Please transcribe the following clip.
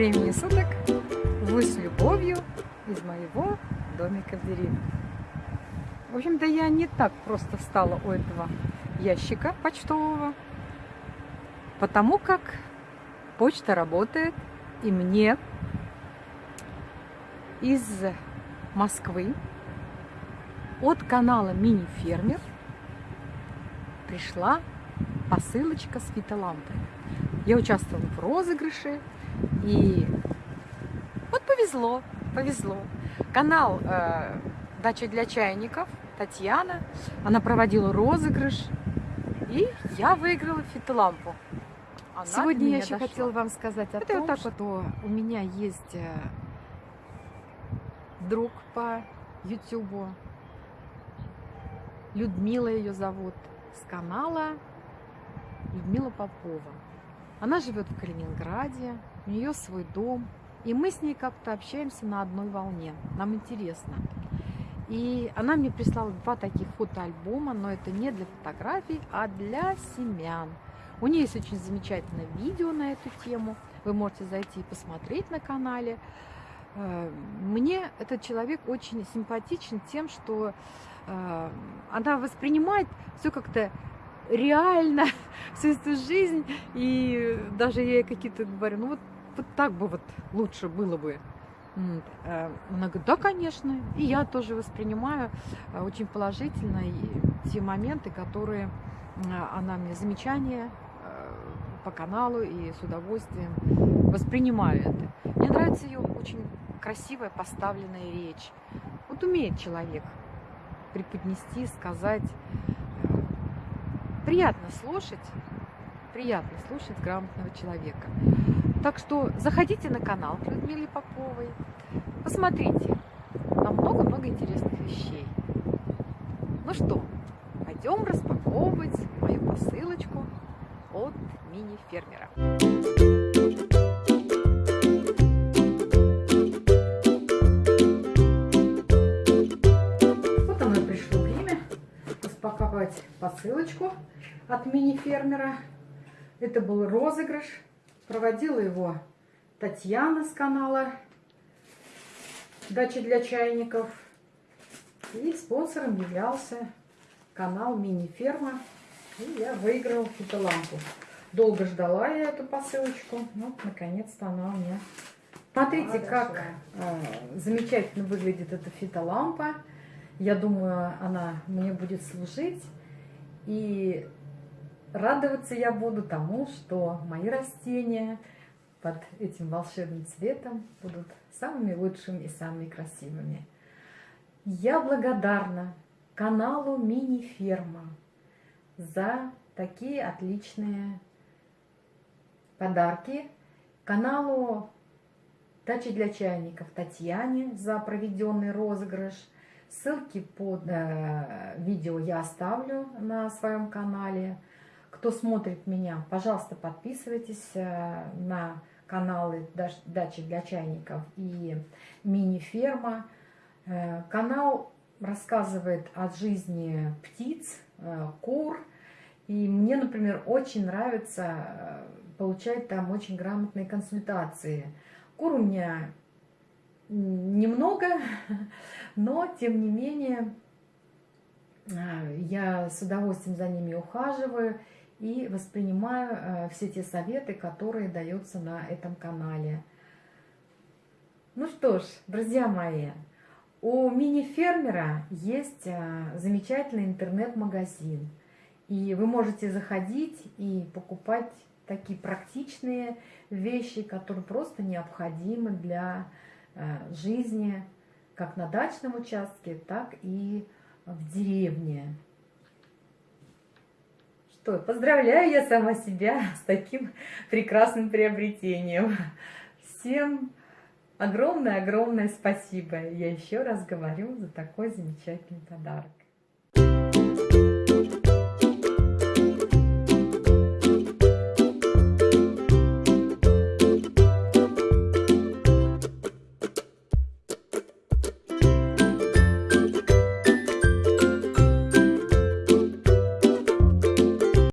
времени суток вы с любовью из моего домика в деревне. В общем-то, я не так просто встала у этого ящика почтового, потому как почта работает, и мне из Москвы от канала Мини-фермер пришла посылочка с фитолампой. Я участвовала в розыгрыше, и вот повезло, повезло. Канал э, «Дача для чайников» Татьяна, она проводила розыгрыш, и я выиграла фитолампу. Она Сегодня я еще дошла. хотела вам сказать о Это том, вот так что у меня есть э, друг по Ютубу, Людмила ее зовут, с канала Людмила Попова. Она живет в Калининграде, у нее свой дом, и мы с ней как-то общаемся на одной волне. Нам интересно. И она мне прислала два таких фотоальбома, но это не для фотографий, а для семян. У нее есть очень замечательное видео на эту тему. Вы можете зайти и посмотреть на канале. Э, Мне этот человек очень симпатичен тем, что э, она воспринимает все как-то реально, всю эту жизнь. И даже я ей какие-то говорю, ну вот, вот так бы вот лучше было бы. Э, Она говорит, да, конечно. И я тоже воспринимаю э, очень положительно те моменты, которые э, она мне замечания по каналу и с удовольствием воспринимаю это. Мне нравится ее очень красивая поставленная речь. Вот умеет человек преподнести, сказать. Приятно слушать, приятно слушать грамотного человека. Так что заходите на канал к Людмиле Поповой, посмотрите, там много-много интересных вещей. Ну что, пойдем распаковывать мою посылочку от мини-фермера. Посылочку от мини-фермера. Это был розыгрыш. Проводила его Татьяна с канала «Дача для чайников». И спонсором являлся канал «Мини-ферма». И я выиграла фитолампу. Долго ждала я эту посылочку. Ну, наконец-то она у меня Смотрите, как э, замечательно выглядит эта фитолампа. Я думаю, она мне будет служить. И радоваться я буду тому, что мои растения под этим волшебным цветом будут самыми лучшими и самыми красивыми. Я благодарна каналу Мини-ферма за такие отличные подарки. Каналу Дача для чайников Татьяне за проведенный розыгрыш. Ссылки под э, видео я оставлю на своем канале. Кто смотрит меня, пожалуйста, подписывайтесь э, на каналы Дача для чайников и мини-ферма. Э, канал рассказывает о жизни птиц, э, кур. И мне, например, очень нравится э, получать там очень грамотные консультации. Кур у меня немного, но тем не менее я с удовольствием за ними ухаживаю и воспринимаю все те советы, которые даются на этом канале. Ну что ж, друзья мои, у мини-фермера есть замечательный интернет-магазин. И вы можете заходить и покупать такие практичные вещи, которые просто необходимы для жизни как на дачном участке, так и в деревне. Что, поздравляю я сама себя с таким прекрасным приобретением. Всем огромное-огромное спасибо. Я еще раз говорю за такой замечательный подарок.